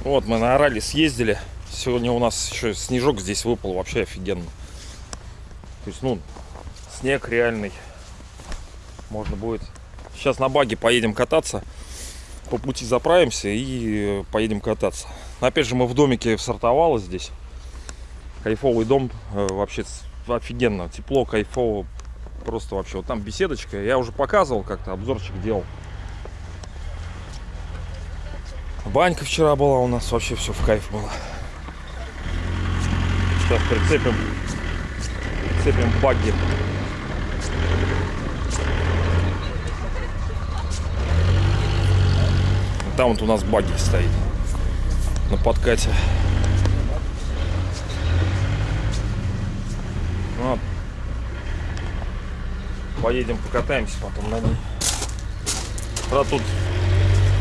Вот, мы на Орале съездили. Сегодня у нас еще снежок здесь выпал, вообще офигенно. То есть, ну, снег реальный. Можно будет. Сейчас на баге поедем кататься. По пути заправимся и поедем кататься. Опять же, мы в домике в Сартовало здесь. Кайфовый дом. э, Вообще офигенно. Тепло, кайфово. Просто вообще. Вот там беседочка. Я уже показывал как-то, обзорчик делал. Банька вчера была у нас, вообще все в кайф было. Сейчас прицепим, прицепим багги. Там вот у нас багги стоит на подкате. Вот. Поедем покатаемся потом на ней. Правда, тут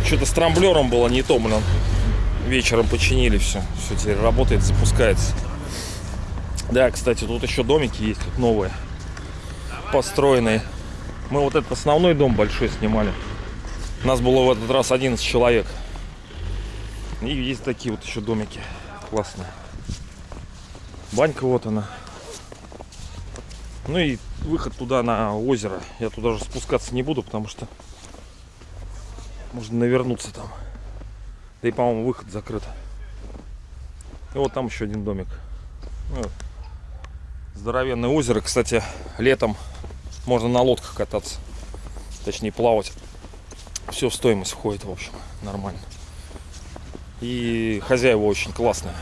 что-то с трамблером было не то, блин. Вечером починили все. Все теперь работает, запускается. Да, кстати, тут еще домики есть, тут новые. Построенные. Мы вот этот основной дом большой снимали. У нас было в этот раз 11 человек. И есть такие вот еще домики. Классные. Банька вот она. Ну и выход туда на озеро. Я туда же спускаться не буду, потому что можно навернуться там. Да и, по-моему, выход закрыт. И вот там еще один домик. Ну, здоровенное озеро. Кстати, летом можно на лодках кататься. Точнее, плавать. Все в стоимость входит, в общем. Нормально. И хозяева очень классные.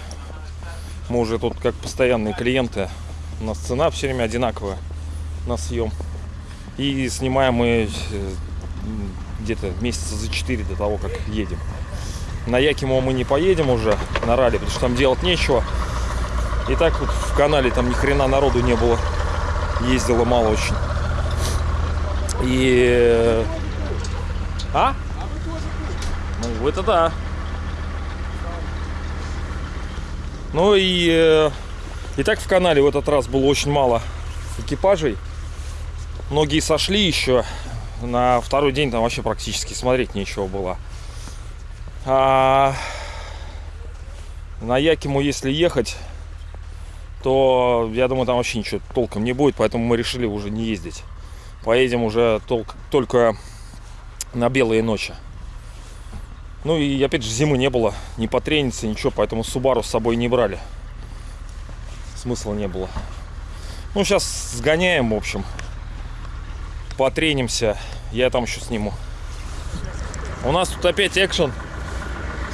Мы уже тут как постоянные клиенты. У нас цена все время одинаковая на съем. И снимаем мы э, где-то месяца за 4 до того, как едем. На Якимо мы не поедем уже на ралли, потому что там делать нечего. И так вот в канале там ни хрена народу не было. Ездило мало очень. И... э, А? Ну, это да. Ну и... э, И так в канале в этот раз было очень мало экипажей. Многие сошли еще. На второй день там вообще практически смотреть нечего было. А на Якиму, если ехать, то я думаю, там вообще ничего толком не будет, поэтому мы решили уже не ездить. Поедем уже толк- только на белые ночи. Ну и опять же зимы не было, не потрениться, ничего, поэтому Субару с собой не брали. Смысла не было. Ну, сейчас сгоняем, в общем. Потренимся. Я там еще сниму. У нас тут опять экшен.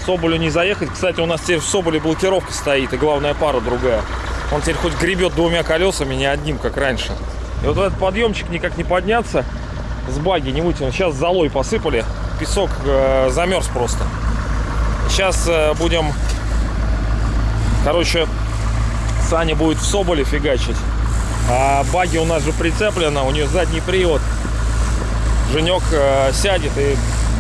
Соболю не заехать. Кстати, у нас теперь в Соболе блокировка стоит, и главная пара другая. Он теперь хоть гребет двумя колесами, не одним, как раньше. И вот этот подъемчик никак не подняться. С баги не вытянуть. Сейчас золой посыпали. Песок э, замерз просто. Сейчас э, будем... Короче, Саня будет в Соболе фигачить. А баги у нас же прицеплена, у нее задний привод. Женек э, сядет и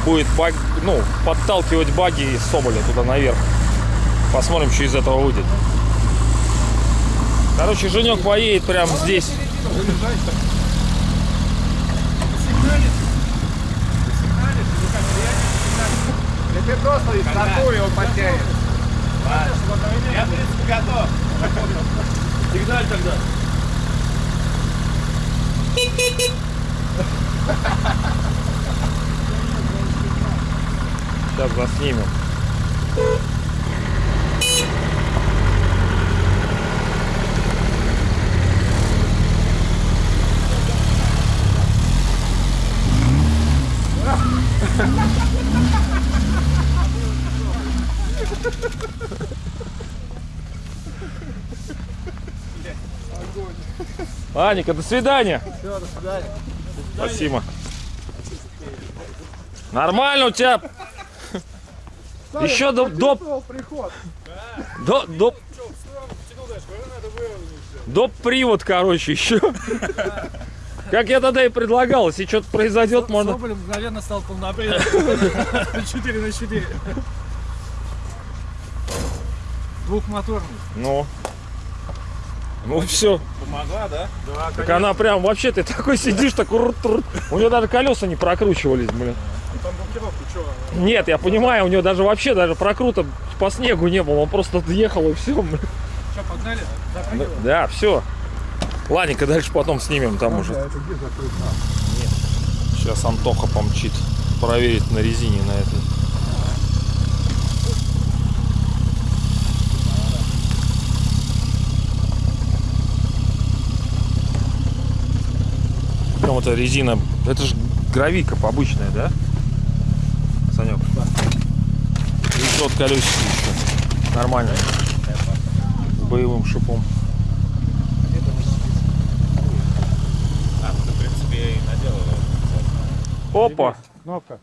будет баг, ну, подталкивать баги из Соболя туда наверх. Посмотрим, что из этого выйдет. Короче, Женек поедет прямо здесь. Если просто из стартуя он потянет. Я, в принципе, готов. Сигналь тогда. Сейчас заснимем. Аника, до свидания. Все, до свидания. Спасибо. Нормально у тебя. Еще до, до, до, до, доп. привод, короче, еще. Как я тогда и предлагал, если что-то произойдет, можно... Соболь мгновенно стал полноприводным. 4 на 4. Двухмоторный. Ну, Ну все. Помогла, да? Да, Так она прям вообще ты такой сидишь, такой рут-рут. У нее даже колеса не прокручивались, блин. Там что? Нет, я понимаю, у него даже вообще даже прокрута по снегу не было. Он просто ехал и все. Что, погнали? Запрыгивай. Да, все. Ладненько, дальше потом снимем там уже. Сейчас Антоха помчит проверить на резине на этой. Ну, вот эта резина, это же гравика обычная, да? Санек? И тот колесики еще. Нормально. С боевым шипом. А, ну ты, в принципе, и наделал. Опа! Кнопка.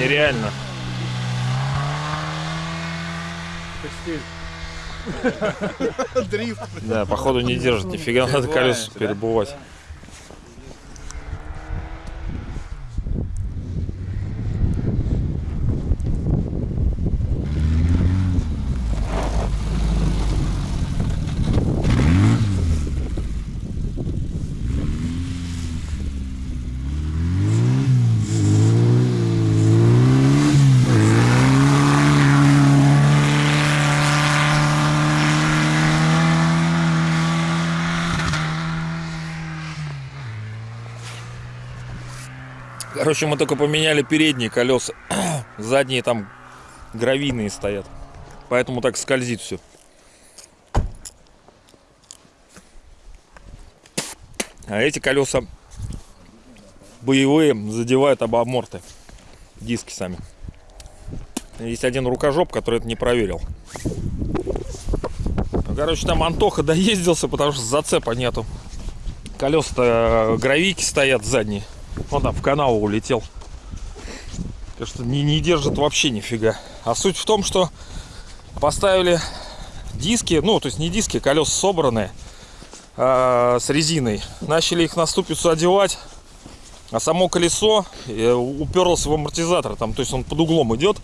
Не, нереально. Дрифт. Да, походу не держит, нифига надо колеса перебывать. Короче, мы только поменяли передние колеса. Задние там гравийные стоят. Поэтому так скользит все. А эти колеса боевые задевают об аморты. Диски сами. Есть один рукожоп, который это не проверил. Ну, короче, там Антоха доездился, потому что зацепа нету. Колеса-то гравийки стоят задние. Он там в канал улетел. Так что не, не держит вообще нифига. А суть в том, что поставили диски, ну, то есть не диски, колеса собранные а, с резиной. Начали их на ступицу одевать, а само колесо э, уперлось в амортизатор. Там, то есть он под углом идет,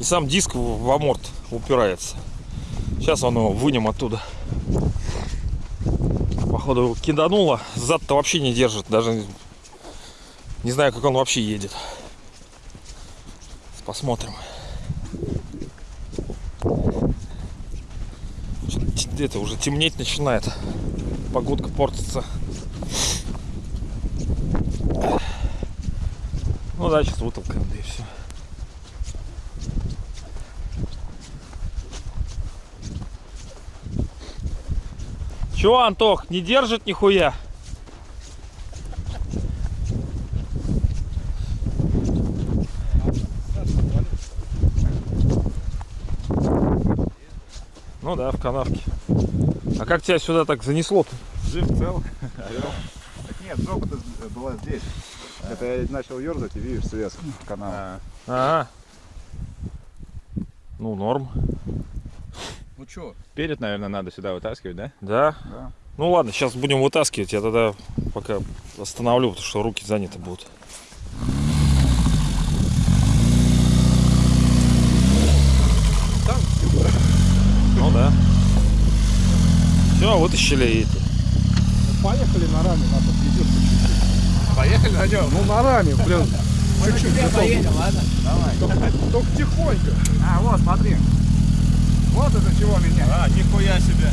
и сам диск в аморт упирается. Сейчас он его вынем оттуда. Походу его. Зад-то вообще не держит. Даже не знаю, как он вообще едет. Посмотрим. Это уже темнеть начинает. Погодка портится. Ну да, сейчас вытолкаем, да и все. Чё, Антох, не держит нихуя? Ну да, в канавке. А как тебя сюда так занесло-то? Жив, цел. Нет, жопа-то была здесь. Это я начал ерзать и видишь срез канала. Ага. Ну, норм. Ну что? Перед, наверное, надо сюда вытаскивать, да? Да. Да. Ну ладно, сейчас будем вытаскивать. Я тогда пока остановлю, потому что руки заняты будут. Да. Все, вытащили и эти. Поехали на раме, надо подведет Поехали на нем? Ну на раме, блин. Чуть-чуть. поедем, ладно? Давай. Только, только тихонько. А, вот, смотри. Вот это чего меня. А, нихуя себе.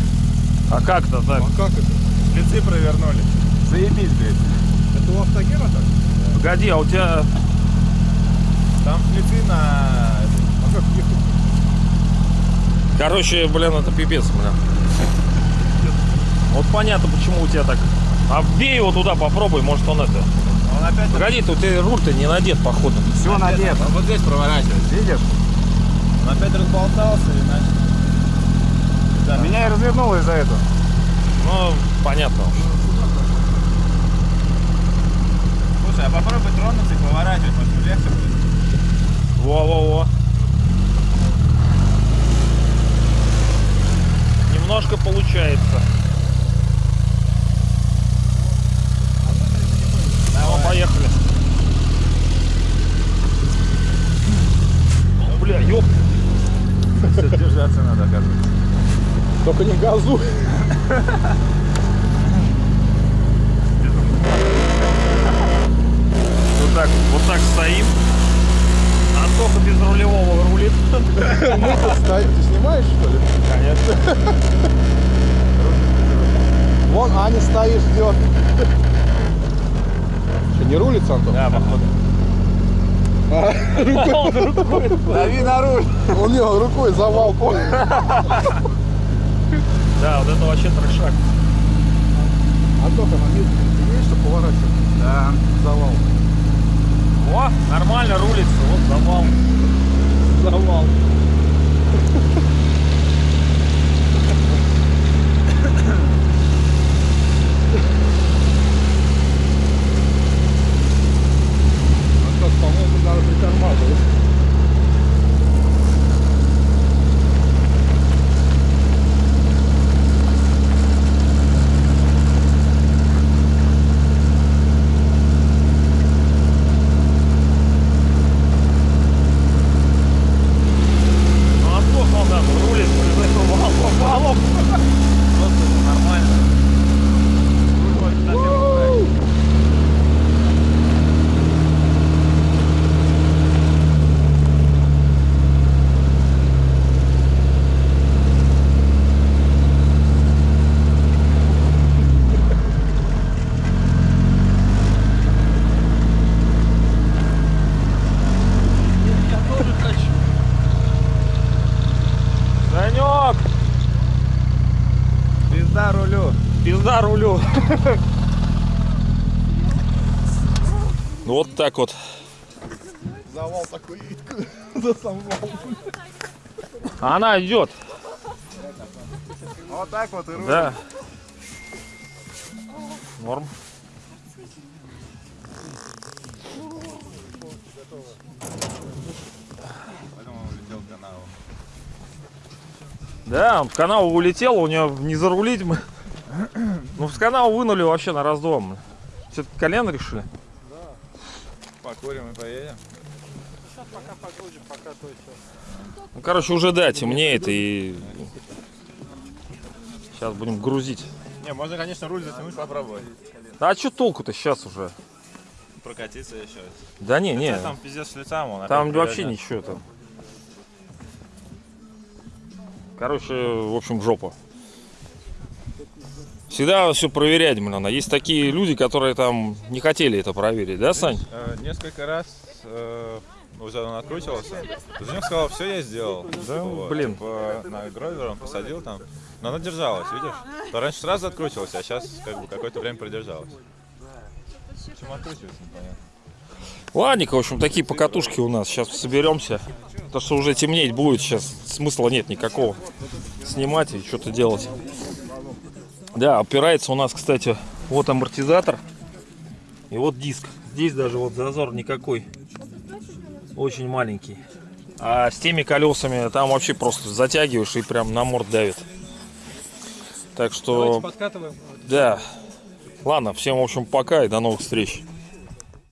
А как-то так? как это? Спецы провернули. Заебись, блядь. Это у автогена так? Погоди, а у тебя Там шлицы на... А как? Короче, блин, это пипец, блин. Вот понятно, почему у тебя так. А вбей его туда, попробуй, может он это. Он опять... Погоди, ты у тебя руль-то не надет, походу. Все надето. Он вот здесь проворачивает. Видишь? Он опять разболтался и начал... Да. Меня и развернуло из-за этого. Ну, понятно уж. Слушай, а попробуй тронуться и поворачивать, может легче будет. Во-во-во. Немножко получается. О, поехали. Бля, ёп. Держаться надо, оказывается. Только не газу. Вот так, вот так стоим. Антоха без рулевого рулит. Стоим. Ты снимаешь, что ли? Конечно. Вон Аня стоит, ждет. Что, не рулится, Антон? Да, походу. Дави на руль. У него рукой завал? Да, вот это вообще трешак. Антоха, на месте есть, что поворачивать? Да. Завал. О, нормально рулится, вот завал. Завал. Антон, по-моему, надо притормаживать. Ну, Антоха, он там рулит, из этого валом, валом. Просто нормально. Руль на первом шаге. Санек! Пизда рулю. Пизда рулю. Ну, Вот так вот. Завал такой. За сам вал. А Она идет. Вот так вот и руль. Да. Норм. Да, он в канал улетел, у него не зарулить мы. Ну, в канал вынули вообще на раздом. Все-таки колено решили. Покурим и поедем. Ну, короче, уже да, темнеет и... Сейчас будем грузить. Не, можно, конечно, руль затянуть, попробовать. А что толку-то сейчас уже? Прокатиться еще. Да не, не. Там пиздец шлицам он. Там вообще ничего там. Короче, в общем, жопа. Всегда все проверять, блин, надо. Есть такие люди, которые там не хотели это проверить, да, Сань? Э, Несколько раз э, уже он откручивался. Женек сказал, все я сделал. Да, Вот, блин. типа, на гровер он посадил там. Но она держалась, видишь? То раньше сразу откручивалась, а сейчас как бы какое-то время продержалась. Почему откручивается, непонятно. Ладненько, в общем, такие покатушки у нас. Сейчас соберемся. То, что уже темнеть будет, сейчас смысла нет никакого. Снимать и что-то делать. Да, опирается у нас, кстати, вот амортизатор. И вот диск. Здесь даже вот зазор никакой. Очень маленький. А с теми колесами там вообще просто затягиваешь и прям на морд давит. Так что, Подкатываем. да. Ладно, всем, в общем, пока и до новых встреч.